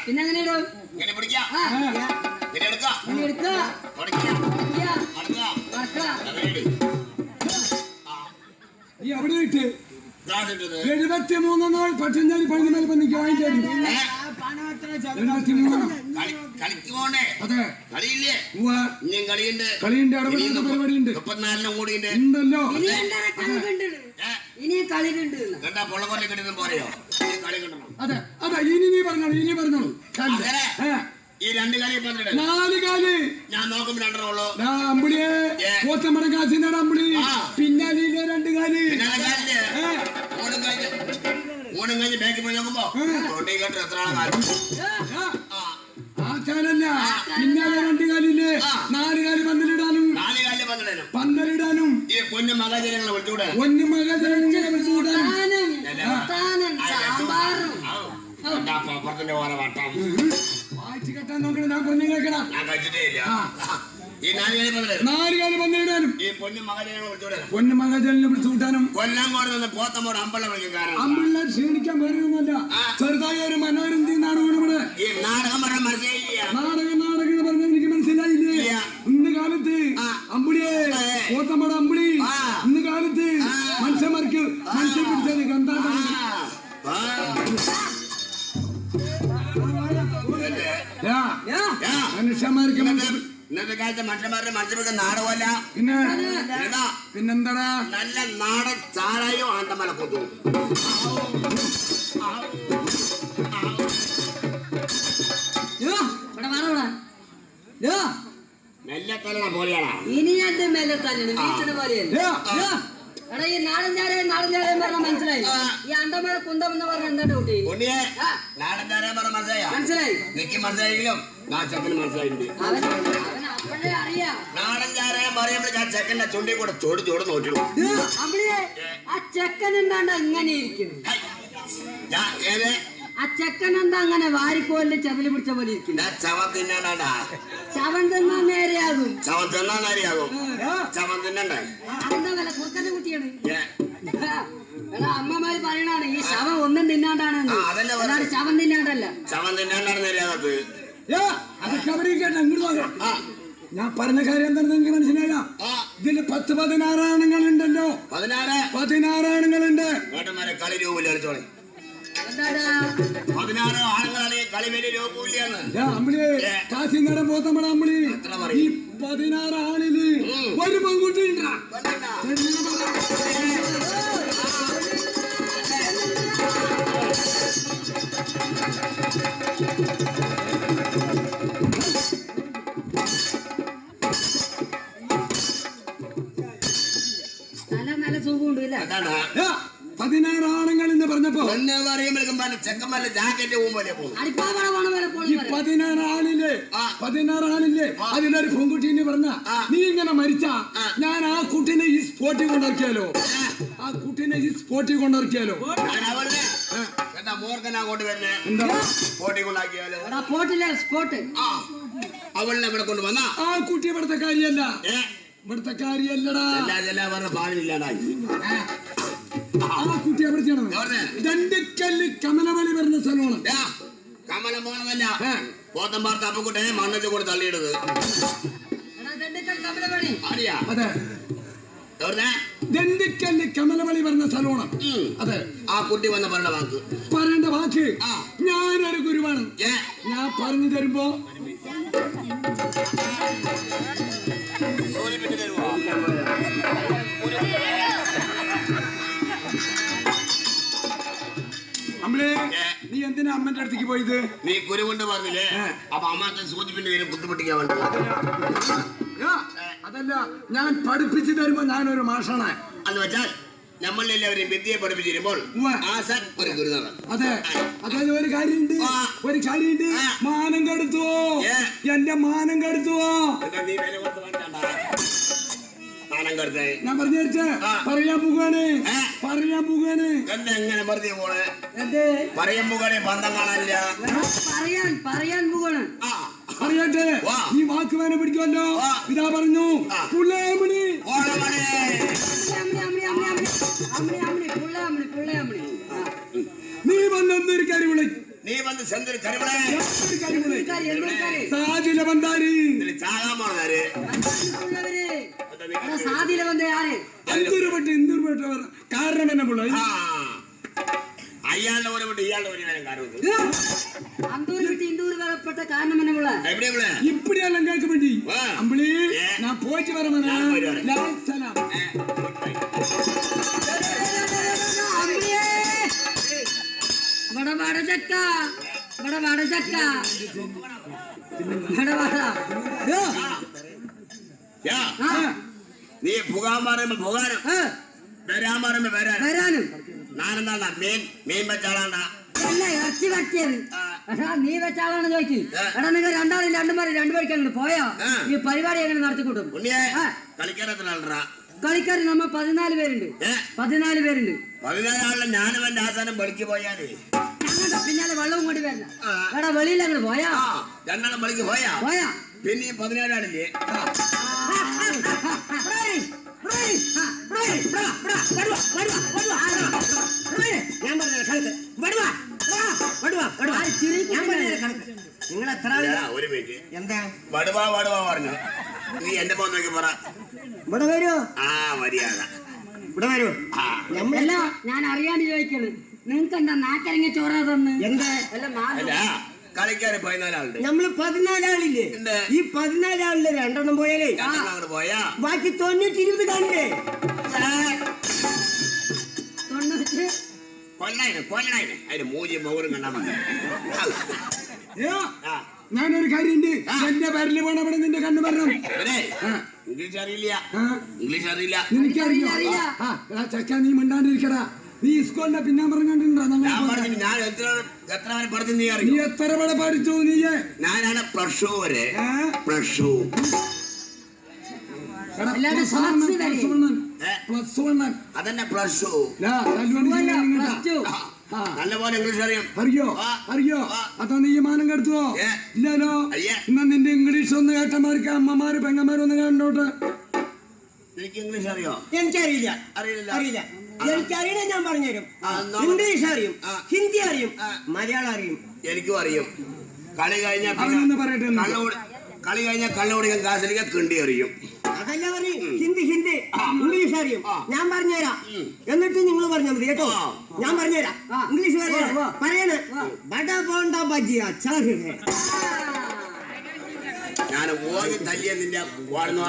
പിന്നെ അങ്ങനെ ഇടും ഇങ്ങനെ പിടിക്കുക ആ ഇങ്ങനെ എടുക്കുക ഇനി എടുക്കുക തുടക്കുക ഇരിക്കുക, അടുക്കുക നടക്കുക അങ്ങനെ ഇട്. ആ നീ അവിടെ ഇട്ട് എഴുപത്തി മൂന്നാൾ നാൾ പച്ചഞ്ചാലി പതിനാല് പന്നിക്ക് വാങ്ങിച്ചു ഏ? എഴുപത്തി കളി കളിക്ക് പോണ്ടേ അതെ. കളിയില്ലേ. ഇനിയും കളിയുണ്ട്. കളിയുണ്ട് ഇടപെടുന്ന പരിപാടിയുണ്ട്. മുപ്പത്തിനാലിനും കൂടിയുണ്ട് ഉണ്ടല്ലോ. ഇനി കളി കണ്ടാ പൊള്ളക്കൊല്ലി കിട്ടുന്ന പോരെയോ? ഇനി കളി കിട്ടണം അതെ. അതെ. ഇനി നീ പറഞ്ഞോളൂ ഇനി പറഞ്ഞോളൂ. കല്ല്. ഈ രണ്ട് കാലി നാല് കാൽ ഞാൻ നോക്കുമ്പോ അമ്പിളിയെ. അമ്പിളി. ആ. പിന്നാലിയിലെ രണ്ട് കാൽ ഓണം കഴിഞ്ഞ് ബാക്കിൽ പോയി നോക്കുമ്പോ തൊണ്ടി കേട്ട് എത്ര ആളെ കാലം ആ, ആ ആ. കാലല്ല പിന്നാലെ രണ്ട് കാലില്ലേ. നാല് കാൽ പന്തലിടാനും. നാല് കാലിൽ പന്ത്രണ്ടിനും പന്തലിടാനും. ഈ പൊന്നു മകജനങ്ങളെ വിളിച്ചുകൂടെ പൊന്നു മകജനങ്ങളെ വിളിച്ചുകൂടാനും. അപ്പുറത്തിന്റെ ഓരോ വട്ടം. വായിച്ചു കെട്ടാൻ നോക്കണം ഞാൻ പൊന്നു കേൾക്കണം ഞാൻ കഴിച്ചിട്ടേ ഇല്ല. ആ. ഈ നാല് കാലി പന്ത്രണ്ട് നാല് പന്തലിടാനും പൊന്നു മകജനങ്ങളെ വിളിച്ചു കൂട്ടാനും കൊല്ലങ്കോട് നിന്ന് പോത്തമ്മോട് അമ്പല വിളിക്കും കാരണം അമ്പിള്ള ക്ഷീണിക്കാൻ വരുന്നല്ല ചെറുതായ ഒരു മനോരഞ്ജി നാടകം ഇവിടെ? നാടകം പറഞ്ഞ മനസ്സിലായില്ല. നാടകം നാടകം എന്ന് പറഞ്ഞാൽ എനിക്ക് മനസ്സിലായില്ലേ. ഇന്ന് കാലത്ത്. അമ്പിളിയെ പോത്തമ്മോട് അമ്പിളി. ഇന്ന് കാലത്ത് കാലത്ത് മനുഷ്യന്മാരുടെ മനുഷ്യർക്ക് നാടകമല്ല പിന്നെ പിന്നെന്താടാ? നല്ല നാടൻ ചാരായോ ആണ്ടമല കൊതു നെല്ലത്തല പോലെയാണോ ഇനി അത് വീട്ടിന് പോലെയല്ല? എടാ ഈ പറഞ്ഞ മനസ്സിലായി. ഈ അണ്ടമഴ കുന്തം എന്ന് പറഞ്ഞ എന്താ ഡൗട്ടി ഉണ്ണിയെ ആ. നാടൻ ചാരാൻ പറഞ്ഞ മനസ്സിലായ? മനസ്സിലായി. മനസ്സിലായെങ്കിലും മനസ്സിലായിട്ടുണ്ട്. നാടൻ ചാരാൻ പറയുമ്പോൾ ആ ചെക്കന്റെ ചുണ്ടി കൂടെ ചോട് ചോട് നോക്കിടും ആ ചെക്കൻ എന്താണ്ട് അങ്ങനെ ഇരിക്കുന്നു? ആ ചെക്കൻ എന്താ അങ്ങനെ വാരിക്കോലിൽ ചെതൽ പിടിച്ച പോലെ ഇരിക്കുന്നു? ചവൻ തിന്നണ്ടാ ശവൻ തിന്നാ നേരെയാകും. ചവൻ തിന്നാൻ അറിയാകും ചവൻ തിന്നണ്ടേ? അതെന്താ വില? കുറുക്കന്റെ കുട്ടിയാണ്. അമ്മമാര് പറയണാണ് ഈ ശവം ഒന്നും തിന്നാണ്ടാണ് ശവം തിന്നാണ്ടല്ല. ചവൻ തിന്നണ്ടാണെന്ന് അറിയാകത്ത് യാ. അതൊക്കെ അവിടെ കേട്ടോ ഇങ്ങോട്ട് നോക്കാം ആ. ഞാൻ പറഞ്ഞ കാര്യം എന്താണെന്ന് നിങ്ങൾക്ക് മനസ്സിലായ ഇതിൽ ഇതിൽ പത്ത് പതിനാറ് ഉണ്ടല്ലോ പതിനാറ്. പതിനാറ് ഉണ്ട് കളി പതിനാറ് ആളുകളാണ് കളി വലിയ അമ്പിളി കാശി അമ്പിളി. ഈ? പതിനാറ് ആളിൽ നല്ല നല്ല സുഖമുണ്ട് ഇല്ല അതാണ് പതിനാറ് ആണുങ്ങൾ എന്ന് പറഞ്ഞപ്പോ ചെക്കന്മാരുടെ ജാക്കറ്റ് പോലെ ഈ പോണി പറയാം പതിനാറ് ആളില്ലേ പതിനാറ് ആളില്ലേ? അതിലൊരു പെൺകുട്ടീനെ പറഞ്ഞ നീ ഇങ്ങനെ മരിച്ച ഞാൻ ആ കുട്ടിനെ ഈ സ്പോട്ടിൽ കൊണ്ടിറക്കിയാലോ ആ. കുട്ടിനെ ഈ സ്പോട്ടിൽ കൊണ്ടിറക്കിയാലോ അവളിനെ ഇവിടെ കൊണ്ട് വന്നാ ആ. കുട്ടി ഇവിടുത്തെ കാര്യല്ല ഇവിടുത്തെ കാര്യല്ലടാ. ആ കുട്ടി? ദണ്ടിക്കല്ല് കമലമലി വരുന്ന സ്ഥലമാണ്. കമലമോണമല്ല പോത്തം പാർത്ത അപ്പക്കുട്ടനെ മണ്ണത്തിൽ കൂടെ തള്ളിയിടത് കമലമണി. അതെ. ദണ്ടിക്കല്ല് വരുന്ന സ്ഥലമാണ്. അതെ. ആ കുട്ടി വന്ന പറഞ്ഞ വാക്ക്. പറയേണ്ട വാക്ക്. ഞാനൊരു ഗുരുവാണ്. ഞാൻ പറഞ്ഞു തരുമ്പോ അമ്മളെ ഏ. നീ എന്തിനാ അമ്മന്റെ അടുത്തേക്ക് പോയത്? നീ കുരു കൊണ്ട് പറഞ്ഞില്ലേ. അപ്പൊ അമ്മയ്ക്ക് സൂചിപ്പിന്റെ പേര് ബുദ്ധിമുട്ടിക്കാൻ വേണ്ടി അതല്ല ഞാൻ പഠിപ്പിച്ചു തരുമ്പോ ഞാനൊരു മാഷാണ്. എന്ന് വെച്ചാൽ നമ്മളെല്ലാവരെയും വിദ്യയെ പഠിപ്പിച്ചിരുമ്പോൾ. ആശാൻ ഒരു ഗുരുനാഥൻ. അതെ. അതായത് ഒരു കാര്യമുണ്ട്. ഒരു കാര്യമുണ്ട്. മാനം കെടുത്തുവോ. എന്റെ മാനം കെടുത്തുവോ? നീ വില കൊടുത്ത് വേണ്ടാ പണം കൊടുത്തേ. ഞാൻ പറഞ്ഞു പറയാൻ പോകാണ് പറയാൻ പോകാണ് എന്താ എങ്ങനെ പറഞ്ഞു പോണേ പറയാൻ പോകാണേ പന്തം കാണാനില്ല. പറയാൻ പറയാൻ പോകാണ് പറയട്ടെ ഈ വാക്ക് വേനെ പിടിക്കുമല്ലോ. ഇതാ പറഞ്ഞു. പുള്ളേമണി നീ വന്നൊന്നൊരു കാര്യം വിളിക്കും നീ വന്ന് സെന്തിരി കരിവിളെ സാജില ബന്ധാരി ചാകാമാണാര് சாதியில வந்து யாரு? அந்தூர் பட்டு இந்தூர் பட்டு வரும் காரணம் என்ன போல ஐயாண்ட ஒரு விட்டு ஐயாண்ட ஒரு வேணும் காரணம் அந்தூர் விட்டு இந்தூர் வரப்பட்ட காரணம் என்ன போல எப்படி போல இப்படி எல்லாம் கேட்க மாட்டி அம்பளி நான் போச்சு வரமானா சலாம். அம்பளியே வட வட யா. നീ പുകാൻ പറയുമ്പോ പുകാനും വരാൻ പറയുമ്പോ വരാനും. വരാനും. ഞാനെന്താണ്ടാ മീൻ മീൻ വെച്ചാളാണ്ടാ അല്ല ഇറച്ചി വറ്റിയത് നീ വെച്ചാളാണ് ചോദിക്കും. എടാ നിങ്ങൾ രണ്ടാളും രണ്ടുമാരും രണ്ടുപേർക്ക് അങ്ങോട്ട് പോയോ. ഈ പരിപാടി എങ്ങനെ നടത്തിക്കൂട്ടും കളിക്കാർ നമ്മ പതിനാല് പേരുണ്ട്. പതിനാല് പേരുണ്ട്. പതിനാലാളിലെ ഞാനും എന്റെ ആസാനം വെളിക്ക് പോയാലേ? ഞങ്ങളുടെ പിന്നാലെ വെള്ളവും കൊണ്ട് വരില്ല. എടാ വെളിയിൽ അങ്ങോട്ട് പോയാ? രണ്ടാളും വെളിക്ക് പോയാ? പോയാ? പിന്നെ ഈ പതിനാലാളില്ലേ ഞാൻ പറഞ്ഞ കണക്ക്? വടുവാ വടുവാ വടുവാ ഞാൻ പറഞ്ഞ കണക്ക്? നിങ്ങൾ എത്ര ഒരു മിനിറ്റ്. എന്താ? വടുവാ വടുവാ പറഞ്ഞു. നീ എന്റെ മോൻ നോക്കി പറ. ഇവിടെ വരൂ ആ മര്യാദ. ഇവിടെ വരൂ ആ. നമ്മൾ ഞാൻ അറിയാണ്ട് ചോദിക്കണ്. നിങ്ങക്ക് എന്താ നാക്കരങ്ങ ചോറ തന്ന്? എന്താ? അല്ല കളിക്കാര് പതിനാലാളുണ്ട്. നമ്മൾ പതിനാലാളില്ലേ. ഈ പതിനാലാളിൽ രണ്ടെണ്ണം പോയാലേ? പോയാ? ബാക്കി തൊണ്ണൂറ്റി ഇരുപത് കാണില്ലേ കൊല്ലായിരം കൊല്ലായിന് അതിന് മൂല്യം മൗരം കണ്ടാ മതി. ഞാനൊരു കാര്യമുണ്ട് എന്റെ പേരിൽ പോണ അവിടെ നിന്റെ കണ്ണു പറഞ്ഞു ഇവനെ ഇംഗ്ലീഷ് അറിയില്ല. ഇംഗ്ലീഷ് അറിയില്ല. നിനക്കറിയോ? ആ ആ, ചക്ക നീ മിണ്ടാണ്ടിരിക്കടാ. നീ സ്കൂളിന്റെ പിന്നാമ്പറം കണ്ടിട്ടുണ്ടോ ഞാൻ ഞങ്ങൾ പറഞ്ഞു ഞാൻ എത്ര എത്ര വരെ പഠിച്ചു നീ നീ എത്ര പട പഠിച്ചു നീയെ? ഞാനാണ് പ്ലസ് ടു വരെ? പ്ലസ് ടു അതന്നെ പ്ലസ് ടു ലാ, അല്ല, ചെയ്യാൻ ഇങ്ങോട്ടാ. plus two. ആ, നല്ല ഇംഗ്ലീഷ് അറിയാം. അറിയോ? അറിയോ? അതാ അതോ നീ ഈ മാനം കെടുത്തുവോ ഇല്ലല്ലോ അയ്യേ. നിന്റെ ഇംഗ്ലീഷ് ഒന്ന് കേട്ടമാർക്ക് അമ്മമാര് പെങ്ങന്മാര് ഒന്ന് കണ്ടോട്ടെ എനിക്ക് ഇംഗ്ലീഷ് അറിയോ? എനിക്കറിയില്ല. അറിയില്ല. അറിയില്ല. ഞാൻ പറഞ്ഞുതരും. ഇംഗ്ലീഷ് അറിയും. ഹിന്ദി അറിയും. മലയാളം അറിയും. എനിക്കും അറിയും. കളി കഴിഞ്ഞാൽ അവനൊന്ന് പറയട്ടെ കളി കഴിഞ്ഞാൽ കള്ളുകുടിക്കാൻ കാശിലേക്ക് കിണ്ടി അറിയും അതല്ല പറയും ഹിന്ദി ഹിന്ദി. ഇംഗ്ലീഷ് അറിയും ഞാൻ പറഞ്ഞുതരാം. എന്നിട്ട് നിങ്ങൾ പറഞ്ഞാൽ മതി കേട്ടോ. ഞാൻ പറഞ്ഞുതരാം. ഇംഗ്ലീഷ് പറയാ പറയണ. ബട പോണ്ട ബജി അച്ചാർ. ഞാൻ ഓടി തല്ലിയ നിന്റെ വാടുന്നു